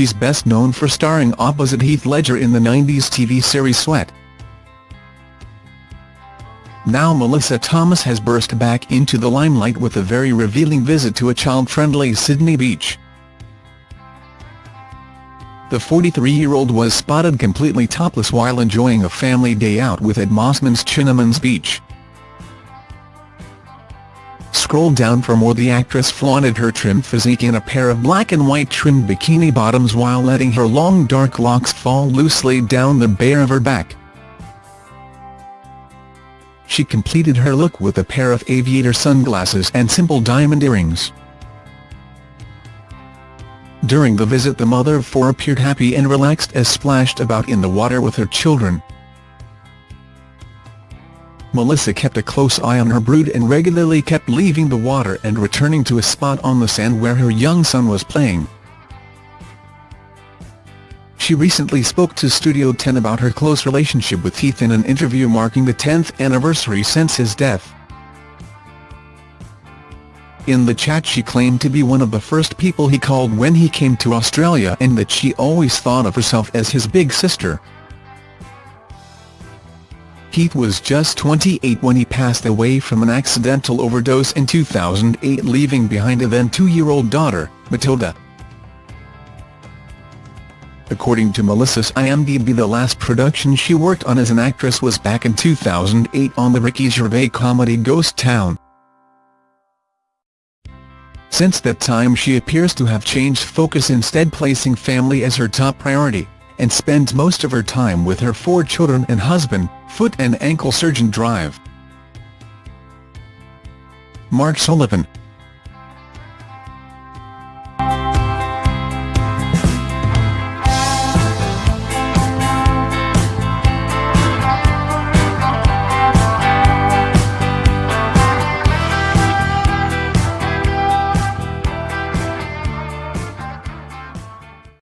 she's best known for starring opposite Heath Ledger in the 90s TV series Sweat. Now Melissa Thomas has burst back into the limelight with a very revealing visit to a child-friendly Sydney beach. The 43-year-old was spotted completely topless while enjoying a family day out with at Mosman's Chinamans Beach. Scroll down for more The actress flaunted her trim physique in a pair of black and white trimmed bikini bottoms while letting her long dark locks fall loosely down the bare of her back. She completed her look with a pair of aviator sunglasses and simple diamond earrings. During the visit the mother of four appeared happy and relaxed as splashed about in the water with her children. Melissa kept a close eye on her brood and regularly kept leaving the water and returning to a spot on the sand where her young son was playing. She recently spoke to Studio 10 about her close relationship with Heath in an interview marking the 10th anniversary since his death. In the chat she claimed to be one of the first people he called when he came to Australia and that she always thought of herself as his big sister. Heath was just 28 when he passed away from an accidental overdose in 2008 leaving behind a then two-year-old daughter, Matilda. According to Melissa's IMDb the last production she worked on as an actress was back in 2008 on the Ricky Gervais comedy Ghost Town. Since that time she appears to have changed focus instead placing family as her top priority and spends most of her time with her four children and husband, foot and ankle surgeon Drive. Mark Sullivan,